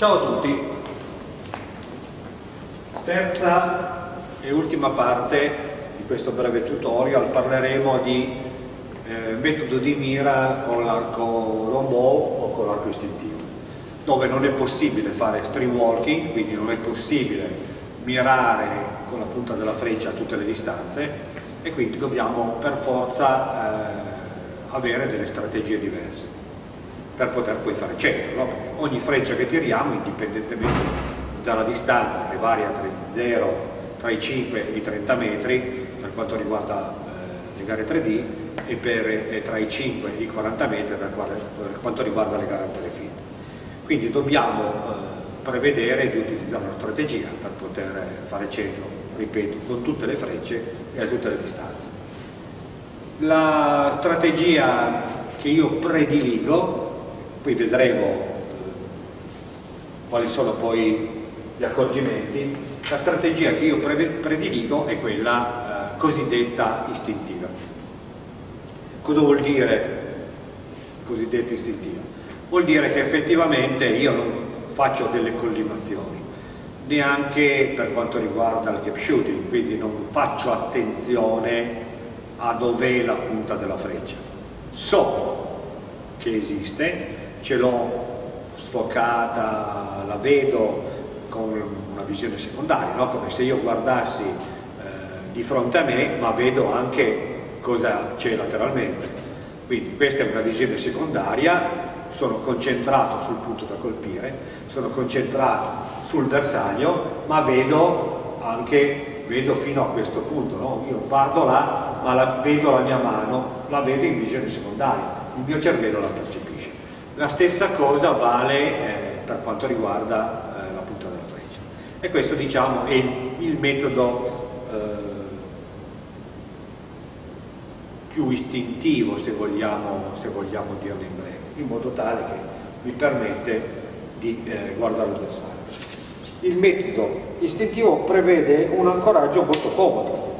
Ciao a tutti, terza e ultima parte di questo breve tutorial. Parleremo di eh, metodo di mira con l'arco lombò o con l'arco istintivo dove non è possibile fare stream walking, quindi non è possibile mirare con la punta della freccia a tutte le distanze e quindi dobbiamo per forza eh, avere delle strategie diverse per poter poi fare centro, no? perché ogni freccia che tiriamo, indipendentemente dalla distanza, che varia tra, 0, tra i 5 e i 30 metri per quanto riguarda eh, le gare 3D e, per, e tra i 5 e i 40 metri per, per quanto riguarda le gare a telefilm. Quindi dobbiamo eh, prevedere di utilizzare una strategia per poter fare centro, ripeto, con tutte le frecce e a tutte le distanze. La strategia che io prediligo poi vedremo eh, quali sono poi gli accorgimenti, la strategia che io prediligo è quella eh, cosiddetta istintiva. Cosa vuol dire cosiddetta istintiva? Vuol dire che effettivamente io non faccio delle collimazioni, neanche per quanto riguarda il cap shooting, quindi non faccio attenzione a dov'è la punta della freccia. So che esiste, ce l'ho sfocata, la vedo con una visione secondaria, no? come se io guardassi eh, di fronte a me ma vedo anche cosa c'è lateralmente. Quindi questa è una visione secondaria, sono concentrato sul punto da colpire, sono concentrato sul bersaglio, ma vedo anche, vedo fino a questo punto, no? io guardo là, ma la, vedo la mia mano, la vedo in visione secondaria, il mio cervello la percepisce. La stessa cosa vale eh, per quanto riguarda eh, la punta della freccia. E questo diciamo è il, il metodo eh, più istintivo se vogliamo, se vogliamo dirlo in breve, in modo tale che mi permette di eh, guardare l'avversario. Il metodo istintivo prevede un ancoraggio molto comodo,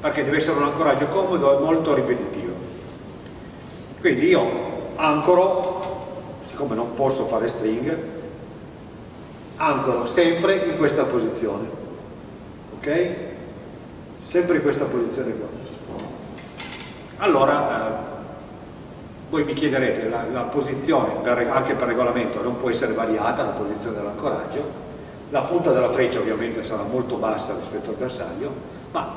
perché deve essere un ancoraggio comodo e molto ripetitivo. Quindi io ancoro, siccome non posso fare string, ancoro sempre in questa posizione, ok? Sempre in questa posizione qua. Allora, eh, voi mi chiederete, la, la posizione, per, anche per regolamento, non può essere variata, la posizione dell'ancoraggio, la punta della freccia ovviamente sarà molto bassa rispetto al bersaglio, ma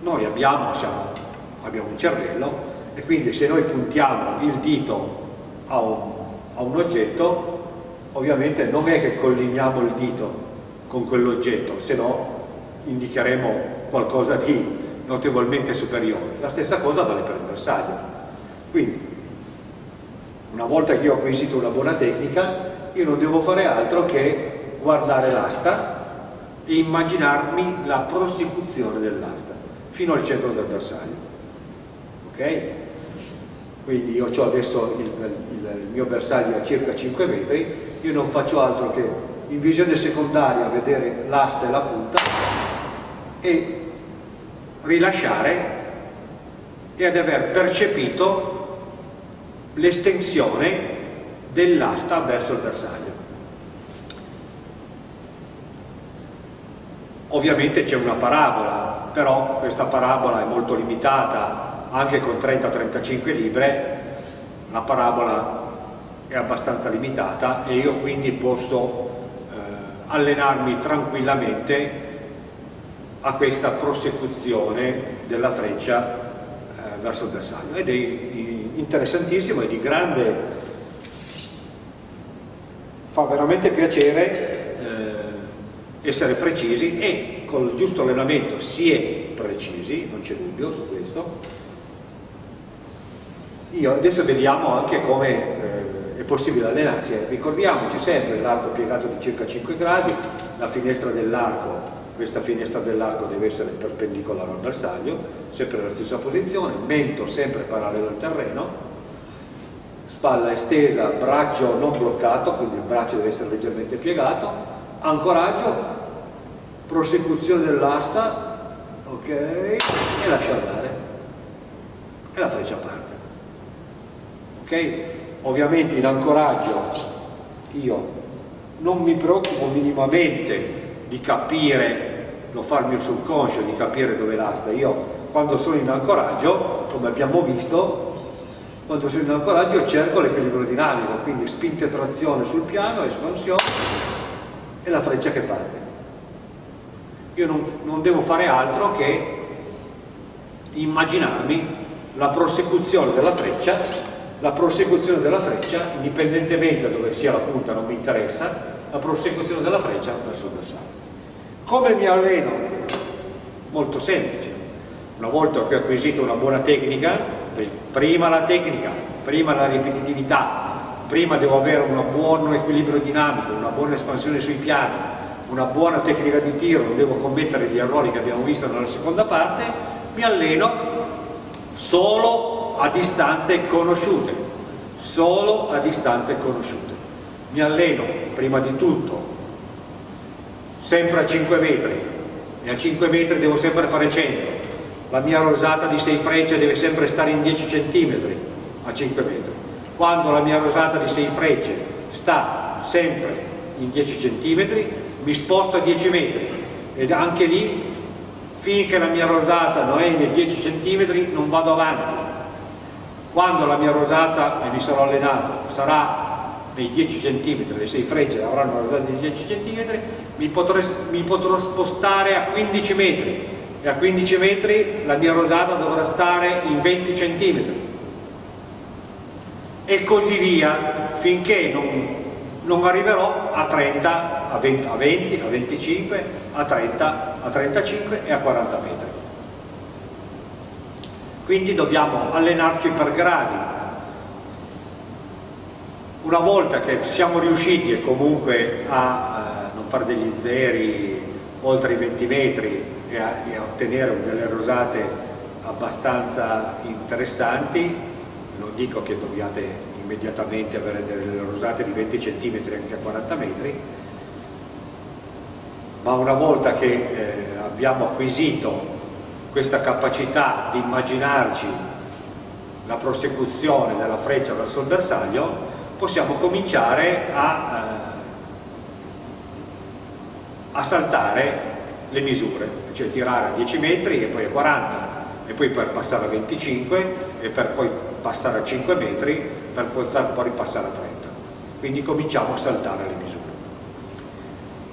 noi abbiamo, siamo, abbiamo un cervello e quindi se noi puntiamo il dito a un, a un oggetto ovviamente non è che collimiamo il dito con quell'oggetto se no indicheremo qualcosa di notevolmente superiore. La stessa cosa vale per il bersaglio. Quindi una volta che io ho acquisito una buona tecnica io non devo fare altro che guardare l'asta e immaginarmi la prosecuzione dell'asta fino al centro del bersaglio ok? quindi io ho adesso il, il, il, mio bersaglio a circa 5 metri, io non faccio altro che in visione secondaria vedere l'asta e la punta e rilasciare e ad aver percepito l'estensione dell'asta verso il bersaglio. Ovviamente c'è una parabola, però questa parabola è molto limitata anche con 30-35 libre la parabola è abbastanza limitata e io quindi posso eh, allenarmi tranquillamente a questa prosecuzione della freccia eh, verso il bersaglio. Ed è interessantissimo e di grande fa veramente piacere eh, essere precisi e con il giusto allenamento si è precisi, non c'è dubbio su questo io adesso vediamo anche come eh, è possibile allenarsi. Ricordiamoci sempre l'arco piegato di circa 5 gradi, la finestra dell'arco, questa finestra dell'arco deve essere perpendicolare al bersaglio, sempre nella stessa posizione, mento sempre parallelo al terreno, spalla estesa, braccio non bloccato, quindi il braccio deve essere leggermente piegato, ancoraggio, prosecuzione dell'asta, ok, e lascia andare. E la freccia parte ok? Ovviamente in ancoraggio io non mi preoccupo minimamente di capire, lo fa il mio subconscio, di capire dove l'asta. Io quando sono in ancoraggio, come abbiamo visto, quando sono in ancoraggio cerco l'equilibrio dinamico, quindi spinta e trazione sul piano, espansione e la freccia che parte. Io non, non devo fare altro che immaginarmi la prosecuzione della freccia, la prosecuzione della freccia, indipendentemente da dove sia la punta non mi interessa, la prosecuzione della freccia verso il bersaglio. Come mi alleno? Molto semplice. Una volta che ho acquisito una buona tecnica, prima la tecnica, prima la ripetitività, prima devo avere un buon equilibrio dinamico, una buona espansione sui piani, una buona tecnica di tiro, non devo commettere gli errori che abbiamo visto nella seconda parte, mi alleno solo a distanze conosciute, solo a distanze conosciute. Mi alleno prima di tutto sempre a 5 metri e a 5 metri devo sempre fare 100 la mia rosata di 6 frecce deve sempre stare in 10 cm a 5 metri. Quando la mia rosata di 6 frecce sta sempre in 10 cm mi sposto a 10 metri. Ed anche lì finché la mia rosata non è nei 10 cm non vado avanti quando la mia rosata, e mi sarò allenato, sarà nei 10 cm, le 6 frecce avranno una rosata di 10 cm, mi potrò, mi potrò spostare a 15 metri e a 15 metri la mia rosata dovrà stare in 20 cm e così via finché non, non arriverò a 30, a 20, a 20, a 25, a 30, a 35 e a 40 metri. Quindi dobbiamo allenarci per gradi, una volta che siamo riusciti comunque a eh, non fare degli zeri oltre i 20 metri e a, e a, ottenere delle rosate abbastanza interessanti, non dico che dobbiate immediatamente avere delle rosate di 20 cm anche a 40 metri, ma una volta che eh, abbiamo acquisito questa capacità di immaginarci la prosecuzione della freccia verso il bersaglio, possiamo cominciare a, eh, a saltare le misure, cioè tirare a 10 metri e poi a 40 e poi per passare a 25 e per poi passare a 5 metri per poter poi passare a 30 quindi cominciamo a saltare le misure.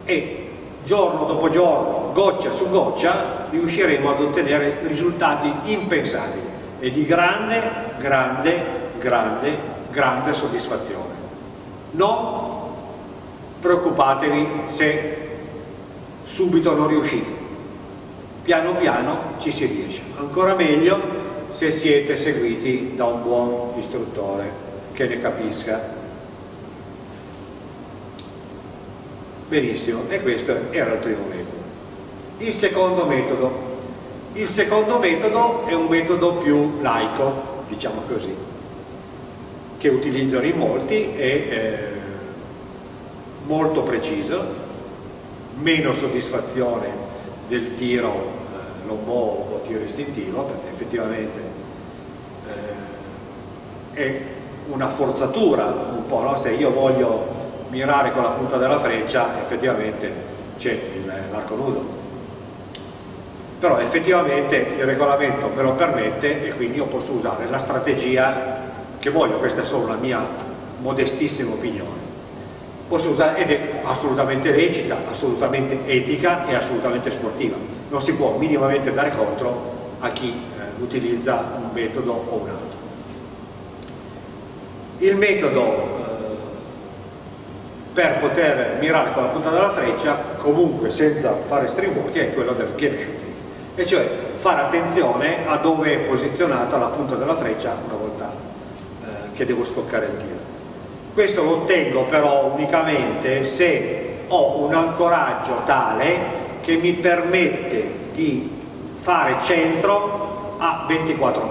E giorno dopo giorno, goccia su goccia riusciremo ad ottenere risultati impensabili e di grande, grande, grande grande soddisfazione. Non preoccupatevi se subito non riuscite, piano piano ci si riesce. Ancora meglio se siete seguiti da un buon istruttore che ne capisca. Benissimo, e questo era il primo metodo. Il secondo metodo. Il secondo metodo è un metodo più laico, diciamo così che utilizzano in molti è eh, molto preciso, meno soddisfazione del tiro eh, lombò o tiro istintivo, perché effettivamente eh, è una forzatura un po', no? se io voglio mirare con la punta della freccia effettivamente c'è l'arco nudo però effettivamente il regolamento me lo permette e quindi io posso usare la strategia che voglio, questa è solo la mia modestissima opinione. Posso usare, ed è assolutamente lecita, assolutamente etica e assolutamente sportiva. Non si può minimamente dare contro a chi eh, utilizza un metodo o un altro. Il metodo per poter mirare con la punta della freccia, comunque senza fare string walking, è quello del gap shooting, e cioè fare attenzione a dove è posizionata la punta della freccia una volta che devo scoccare il tiro. Questo lo ottengo però unicamente se ho un ancoraggio tale che mi permette di fare centro a 24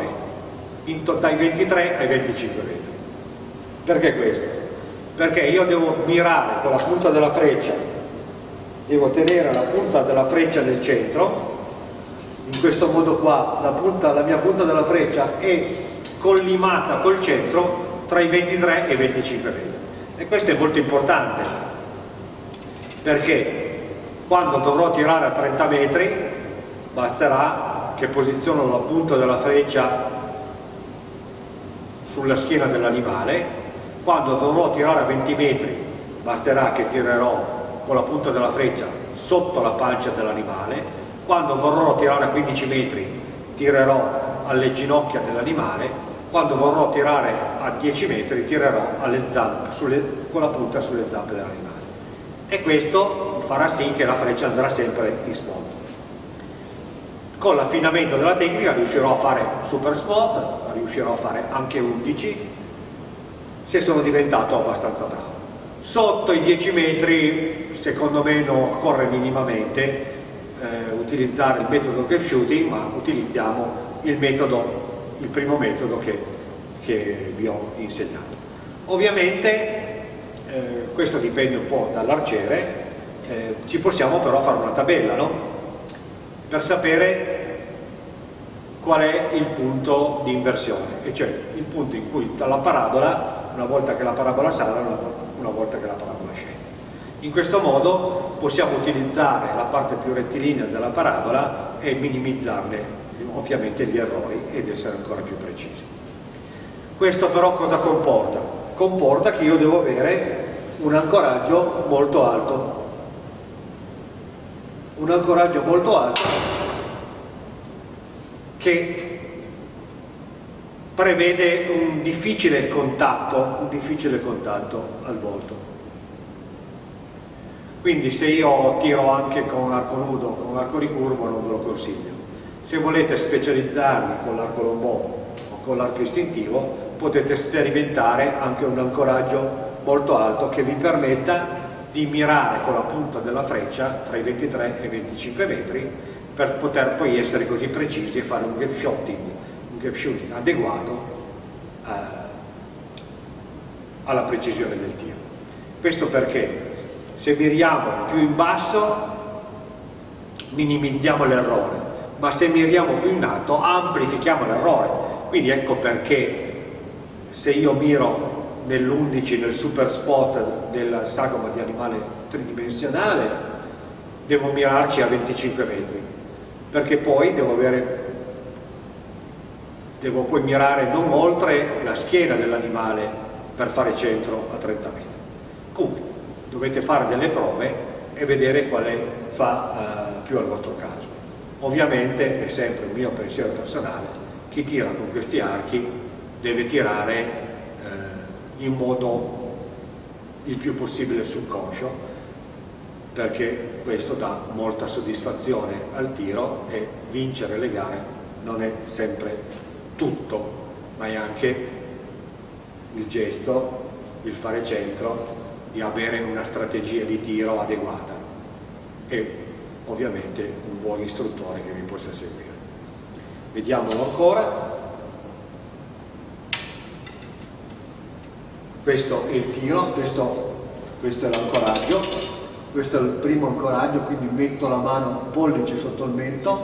metri, dai 23 ai 25 metri. Perché questo? Perché io devo mirare con la punta della freccia, devo tenere la punta della freccia nel centro, in questo modo qua la, punta, la mia punta della freccia è collimata col centro tra i 23 e i 25 metri. E questo è molto importante perché quando dovrò tirare a 30 metri basterà che posiziono la punta della freccia sulla schiena dell'animale quando dovrò tirare a 20 metri basterà che tirerò con la punta della freccia sotto la pancia dell'animale. Quando vorrò tirare a 15 metri tirerò alle ginocchia dell'animale. Quando vorrò tirare a 10 metri tirerò zampe, sulle, con la punta sulle zampe dell'animale. E questo farà sì che la freccia andrà sempre in spot. Con l'affinamento della tecnica riuscirò a fare super spot riuscirò a fare anche 11 se sono diventato abbastanza bravo sotto i 10 metri secondo me non occorre minimamente eh, utilizzare il metodo gap shooting ma utilizziamo il metodo il primo metodo che, che vi ho insegnato. Ovviamente eh, questo dipende un po' dall'arciere, eh, ci possiamo però fare una tabella no? per sapere qual è il punto di inversione, e cioè il punto in cui la parabola, una volta che la parabola sale, una volta che la parabola scende. In questo modo possiamo utilizzare la parte più rettilinea della parabola e minimizzarne ovviamente gli errori ed essere ancora più precisi. Questo però cosa comporta? Comporta che io devo avere un ancoraggio molto alto. Un ancoraggio molto alto che prevede un difficile contatto, un difficile contatto al volto. Quindi se io tiro anche con un arco nudo, con un arco ricurvo non ve lo consiglio se volete specializzarvi con l'arco lombò o con l'arco istintivo potete sperimentare anche un ancoraggio molto alto che vi permetta di mirare con la punta della freccia tra i 23 e i 25 metri per poter poi essere così precisi e fare un gap gap shooting adeguato eh, alla precisione del tiro. Questo perché se miriamo più in basso minimizziamo l'errore, ma se miriamo più in alto amplifichiamo l'errore quindi ecco perché se io miro nell'11 nel super spot della sagoma di animale tridimensionale devo mirarci a 25 metri perché poi devo avere devo poi mirare non oltre la schiena dell'animale per fare centro a 30 metri. Comunque dovete fare delle prove e vedere quale fa uh, più al vostro caso. Ovviamente è sempre un mio pensiero personale, chi tira con questi archi deve tirare eh, in modo il più possibile subconscio perché questo dà molta soddisfazione al tiro e vincere le gare non è sempre tutto, ma è anche il gesto, il fare centro, di avere una strategia di tiro adeguata. E ovviamente un buon istruttore che vi possa seguire. Vediamolo ancora. Questo è il tiro, questo, questo è l'ancoraggio, questo è il primo ancoraggio, quindi metto la mano pollice sotto il mento,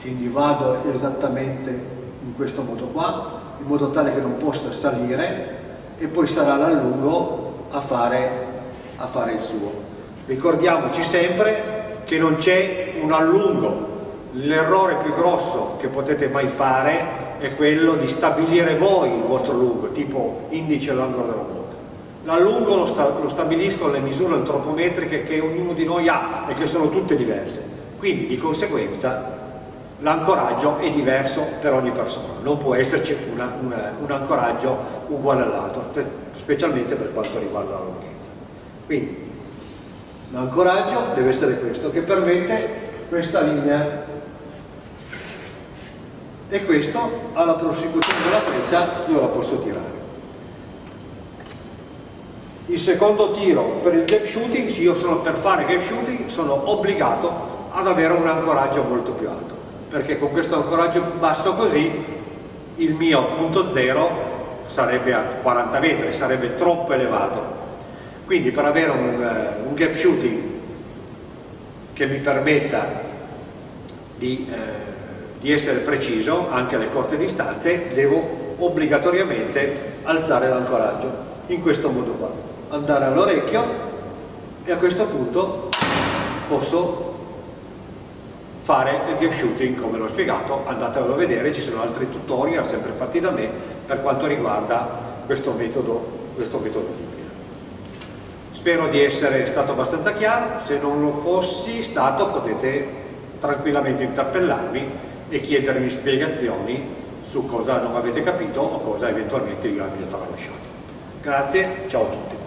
quindi vado esattamente in questo modo qua, in modo tale che non possa salire e poi sarà l'allungo a fare, a fare il suo. Ricordiamoci sempre che non c'è un allungo. L'errore più grosso che potete mai fare è quello di stabilire voi il vostro lungo, tipo indice all'angolo della bocca. L'allungo lo, sta, lo stabiliscono le misure antropometriche che ognuno di noi ha e che sono tutte diverse. Quindi di conseguenza l'ancoraggio è diverso per ogni persona, non può esserci una, una, un ancoraggio uguale all'altro, specialmente per quanto riguarda la lunghezza. Quindi L'ancoraggio deve essere questo, che permette questa linea. E questo, alla prosecuzione della freccia, io la posso tirare. Il secondo tiro per il gap shooting, se io sono per fare gap shooting, sono obbligato ad avere un ancoraggio molto più alto, perché con questo ancoraggio basso così il mio punto zero sarebbe a 40 metri, sarebbe troppo elevato quindi per avere un, uh, un gap shooting che mi permetta di, uh, di essere preciso anche alle corte distanze, devo obbligatoriamente alzare l'ancoraggio in questo modo qua. andare all'orecchio e a questo punto posso fare il game shooting come l'ho spiegato, andatelo a vedere, ci sono altri tutorial sempre fatti da me per quanto riguarda questo metodo, questo metodo Spero di essere stato abbastanza chiaro, se non lo fossi stato potete tranquillamente interpellarmi e chiedermi spiegazioni su cosa non avete capito o cosa eventualmente io abbia tralasciato. Grazie, ciao a tutti.